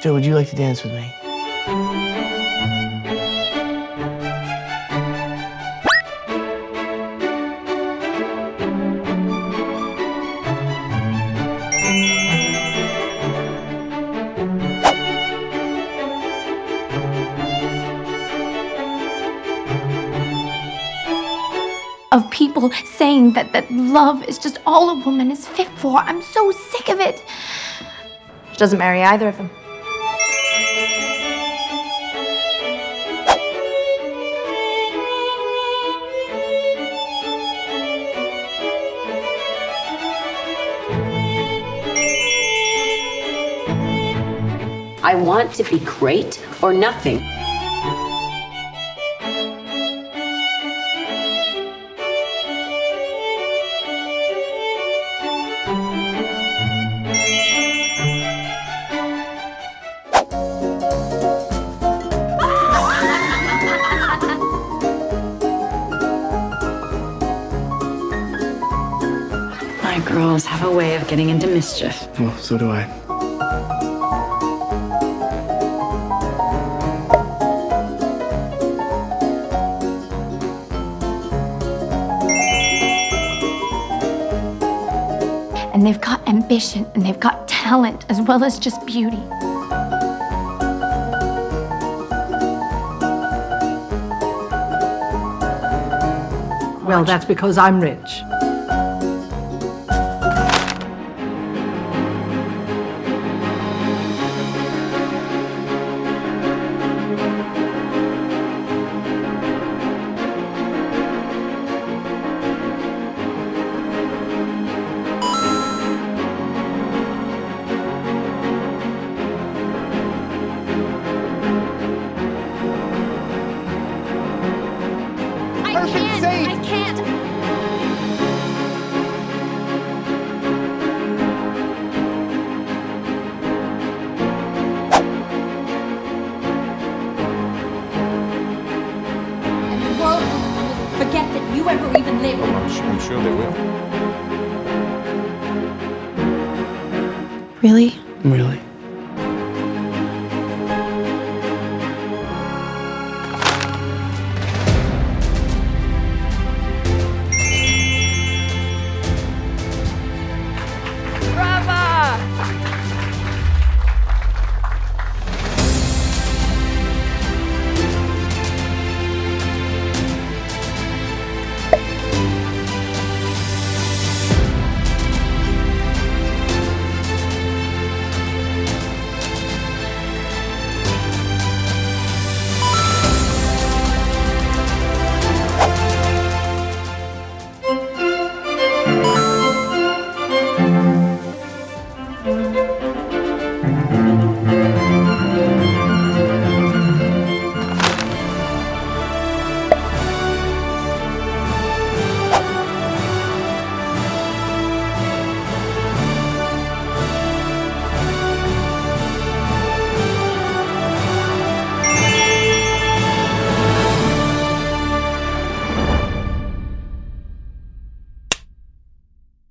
Joe, would you like to dance with me? of people saying that, that love is just all a woman is fit for. I'm so sick of it. She doesn't marry either of them. I want to be great or nothing. My girls have a way of getting into mischief. Well, so do I. And they've got ambition and they've got talent as well as just beauty. Well, that's because I'm rich. I'm sure, sure they will. Really? Really?